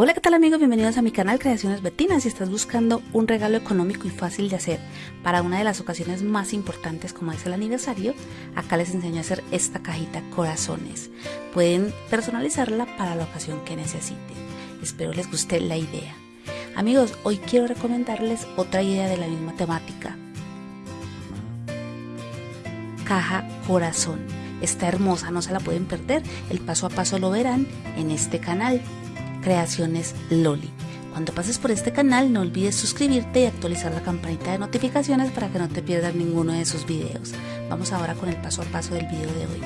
Hola, ¿qué tal amigos? Bienvenidos a mi canal Creaciones Betinas. Si estás buscando un regalo económico y fácil de hacer para una de las ocasiones más importantes como es el aniversario, acá les enseño a hacer esta cajita corazones. Pueden personalizarla para la ocasión que necesiten. Espero les guste la idea. Amigos, hoy quiero recomendarles otra idea de la misma temática. Caja corazón. Está hermosa, no se la pueden perder. El paso a paso lo verán en este canal. Creaciones Loli. Cuando pases por este canal no olvides suscribirte y actualizar la campanita de notificaciones para que no te pierdas ninguno de sus videos. Vamos ahora con el paso a paso del video de hoy.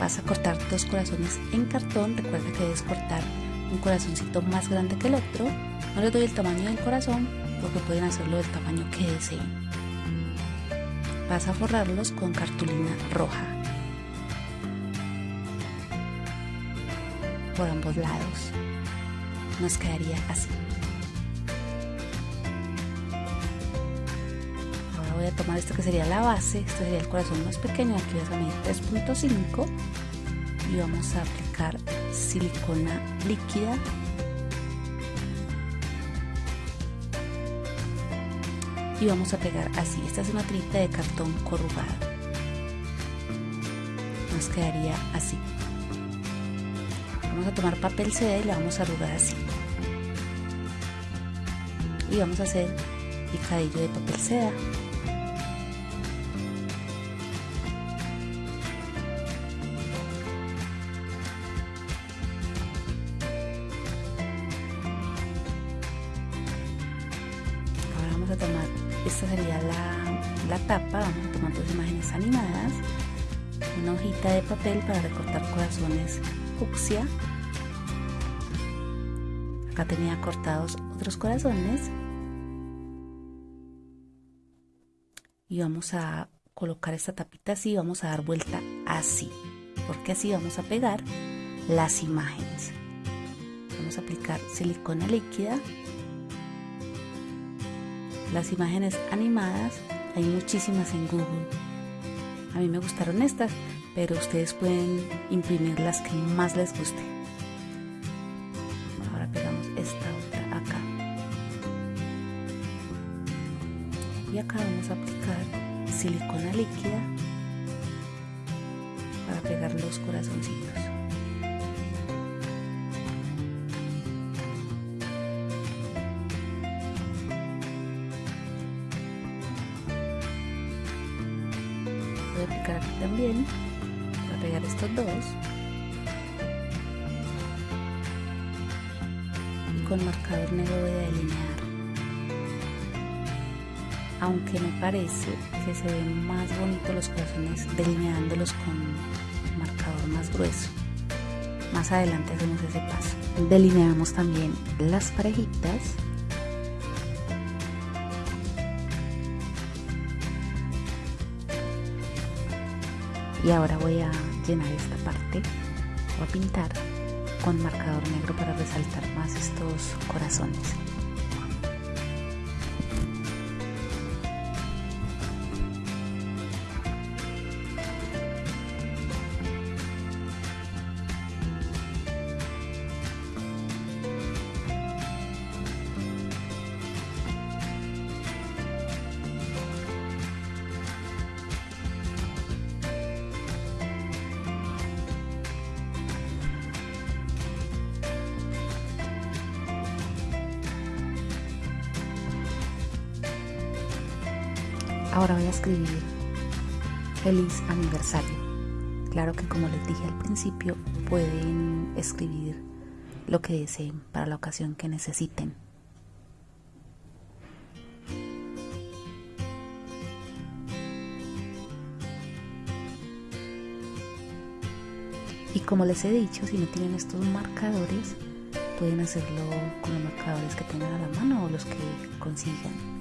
Vas a cortar dos corazones en cartón, recuerda que debes cortar un corazoncito más grande que el otro. No les doy el tamaño del corazón porque pueden hacerlo del tamaño que deseen. Vas a forrarlos con cartulina roja. Por ambos lados. Nos quedaría así. Ahora voy a tomar esto que sería la base, este sería el corazón más pequeño, aquí vas a medir 3.5 y vamos a aplicar silicona líquida y vamos a pegar así. Esta es una tirita de cartón corrugado. Nos quedaría así. Vamos a tomar papel seda y la vamos a arrugar así. Y vamos a hacer picadillo de papel seda. Ahora vamos a tomar, esta sería la, la tapa, vamos a tomar dos imágenes animadas, una hojita de papel para recortar corazones fucsia. Acá tenía cortados otros corazones. Y vamos a colocar esta tapita así vamos a dar vuelta así. Porque así vamos a pegar las imágenes. Vamos a aplicar silicona líquida. Las imágenes animadas, hay muchísimas en Google. A mí me gustaron estas, pero ustedes pueden imprimir las que más les guste. Ahora pegamos esta otra acá. Y acá vamos a aplicar silicona líquida para pegar los corazoncitos. Voy a aplicar aquí también pegar estos dos. Y con marcador negro voy a delinear aunque me parece que se ven más bonitos los corazones delineándolos con marcador más grueso. Más adelante hacemos ese paso. Delineamos también las parejitas. Y ahora voy a llenar esta parte voy a pintar con marcador negro para resaltar más estos corazones Ahora voy a escribir feliz aniversario. Claro que como les dije al principio, pueden escribir lo que deseen para la ocasión que necesiten. Y como les he dicho, si no tienen estos marcadores, pueden hacerlo con los marcadores que tengan a la mano o los que consigan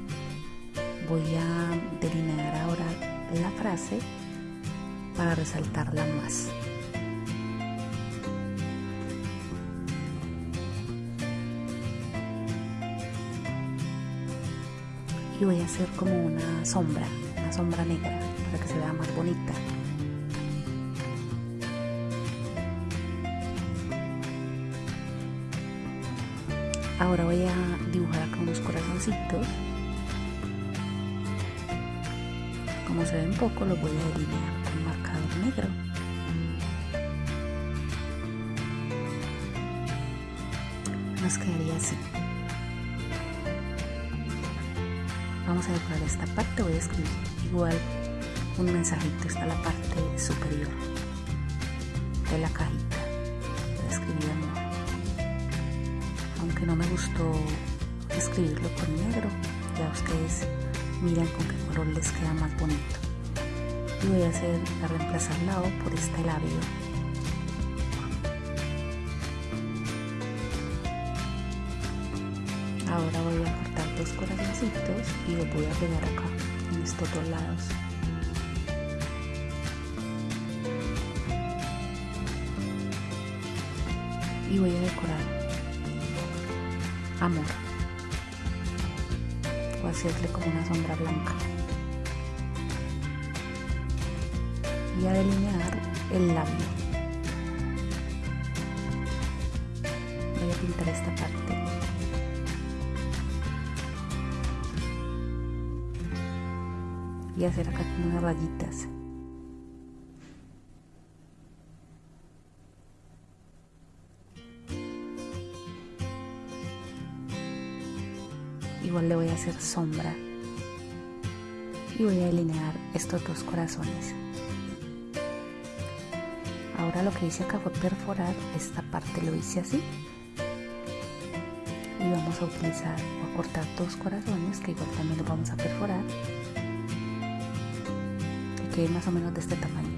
voy a delinear ahora la frase para resaltarla más. Y voy a hacer como una sombra, una sombra negra para que se vea más bonita. Ahora voy a dibujar acá unos corazoncitos. Como se ven poco, los voy a delinear con marcador negro. Nos quedaría así. Vamos a decorar esta parte, voy a escribir igual un mensajito, está la parte superior de la cajita. Voy a escribir amor aunque no me gustó escribirlo con negro ya ustedes miran con qué color les queda más bonito. Y voy a hacer a reemplazar la O por este labio. Ahora voy a cortar dos corazoncitos y los voy a pegar acá en estos dos lados. Y voy a decorar amor o hacerle como una sombra blanca. Y a delinear el labio. Voy a pintar esta parte. Y hacer acá como unas rayitas le voy a hacer sombra. Y voy a delinear estos dos corazones. Ahora lo que hice acá fue perforar esta parte. Lo hice así. Y vamos a utilizar o a cortar dos corazones que igual también los vamos a perforar. Que quede más o menos de este tamaño.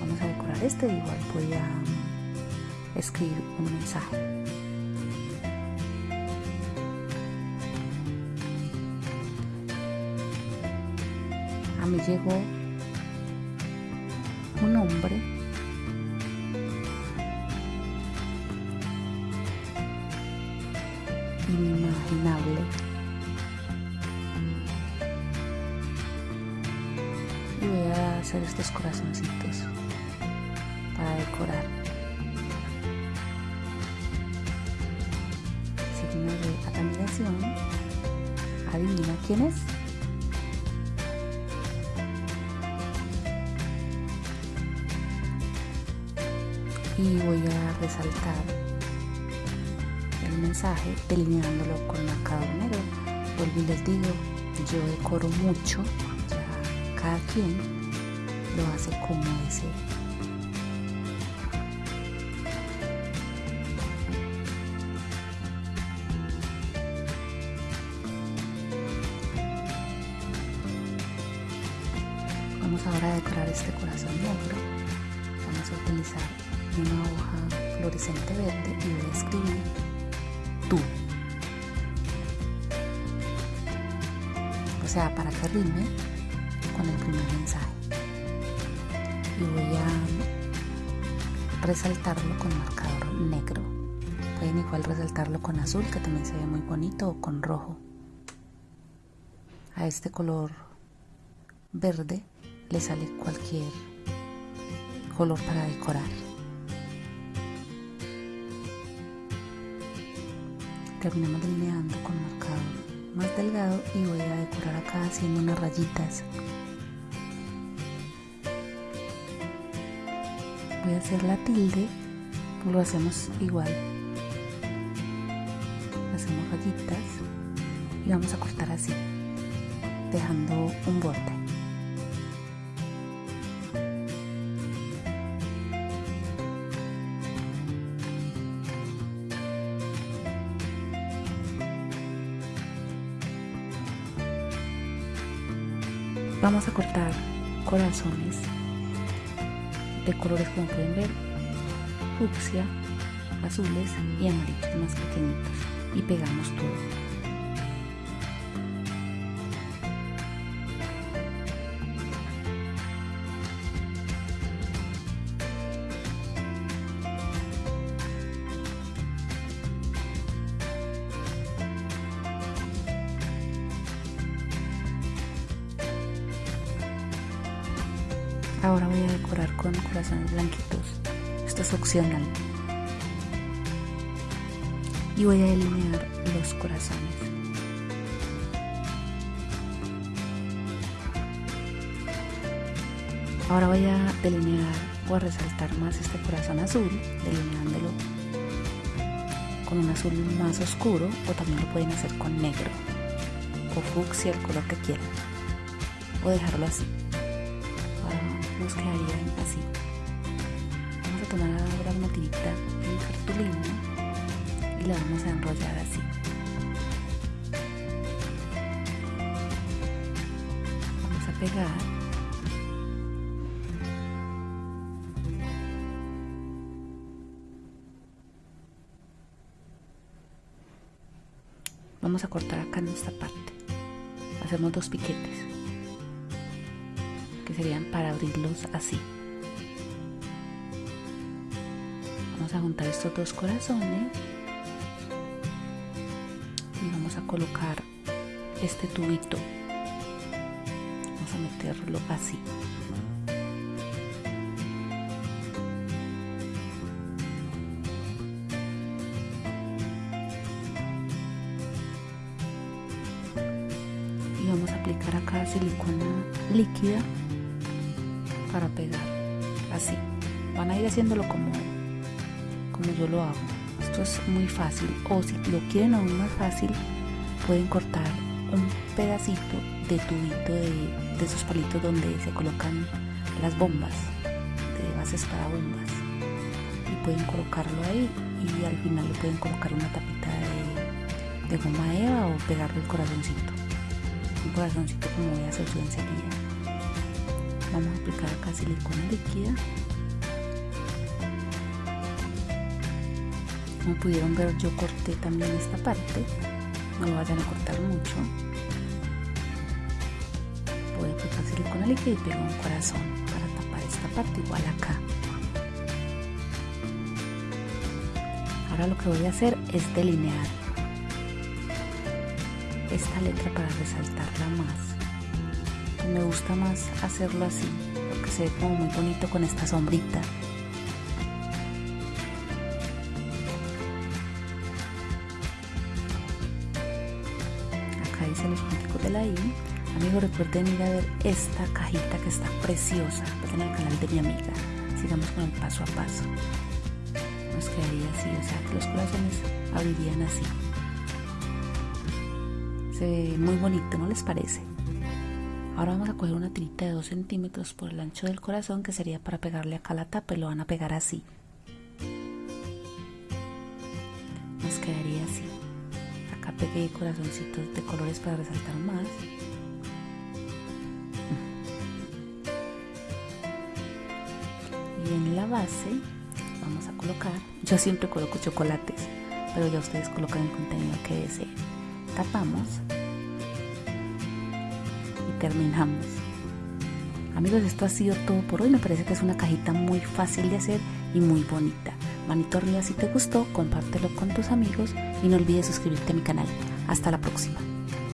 Vamos a decorar este. Igual voy a escribir un mensaje me llegó un hombre. Inimaginable. Y voy a hacer estos corazoncitos para decorar. Signo de admiración adivina quién es y voy a resaltar el mensaje delineándolo con marcador negro. Vuelvo y les digo, yo decoro mucho, ya cada quien lo hace como desee. Vamos ahora a decorar este corazón negro. Vamos a utilizar una hoja fluorescente verde y voy a escribir tú. O sea, para que rime con el primer mensaje. Y voy a resaltarlo con marcador negro. Pueden igual resaltarlo con azul, que también se ve muy bonito, o con rojo. A este color verde le sale cualquier color para decorar. Terminamos delineando con marcador más delgado y voy a decorar acá haciendo unas rayitas. Voy a hacer la tilde lo hacemos igual. Hacemos rayitas y vamos a cortar así dejando un borde vamos a cortar corazones de colores como pueden ver fucsia azules y amarillos más pequeñitos y pegamos todo Ahora voy a decorar con corazones blanquitos. Esto es opcional. y voy a delinear los corazones. Ahora voy a delinear o a resaltar más este corazón azul, delineándolo con un azul más oscuro o también lo pueden hacer con negro o fucsia, el color que quieran o dejarlo así. Nos quedaría así. Vamos a tomar ahora una tirita en cartulina y la vamos a enrollar así. Vamos a pegar vamos a cortar acá en esta parte hacemos dos piquetes que serían para abrirlos así. Vamos a juntar estos dos corazones y vamos a colocar este tubito. Vamos a meterlo así. Vamos a aplicar acá silicona líquida para pegar así. Van a ir haciéndolo como como yo lo hago. Esto es muy fácil o si lo quieren aún más fácil pueden cortar un pedacito de tubito de, de esos palitos donde se colocan las bombas de bases para bombas. Y pueden colocarlo ahí y al final le pueden colocar una tapita de, de goma eva o pegarle el corazoncito. Un corazoncito como voy a hacer yo enseguida vamos a aplicar acá silicona líquida. Como pudieron ver yo corté también esta parte. No lo vayan a cortar mucho. Voy a aplicar silicona líquida y pego un corazón para tapar esta parte igual acá. Ahora lo que voy a hacer es delinear esta letra para resaltarla más. Me gusta más hacerlo así, porque se ve como muy bonito con esta sombrita. Acá dice los punticos de la I. Amigos, recuerden ir a ver esta cajita que está preciosa en el canal de mi amiga. Sigamos con el paso a paso. Nos quedaría así, o sea que los corazones abrirían así muy bonito, ¿no les parece? Ahora vamos a coger una tirita de 2 centímetros por el ancho del corazón que sería para pegarle acá la tapa y lo van a pegar así. Nos quedaría así. Acá pegué corazoncitos de colores para resaltar más. Y en la base vamos a colocar, yo siempre coloco chocolates, pero ya ustedes colocan el contenido que deseen tapamos terminamos. Amigos, esto ha sido todo por hoy. Me parece que es una cajita muy fácil de hacer y muy bonita. Manito arriba si te gustó, compártelo con tus amigos y no olvides suscribirte a mi canal. Hasta la próxima.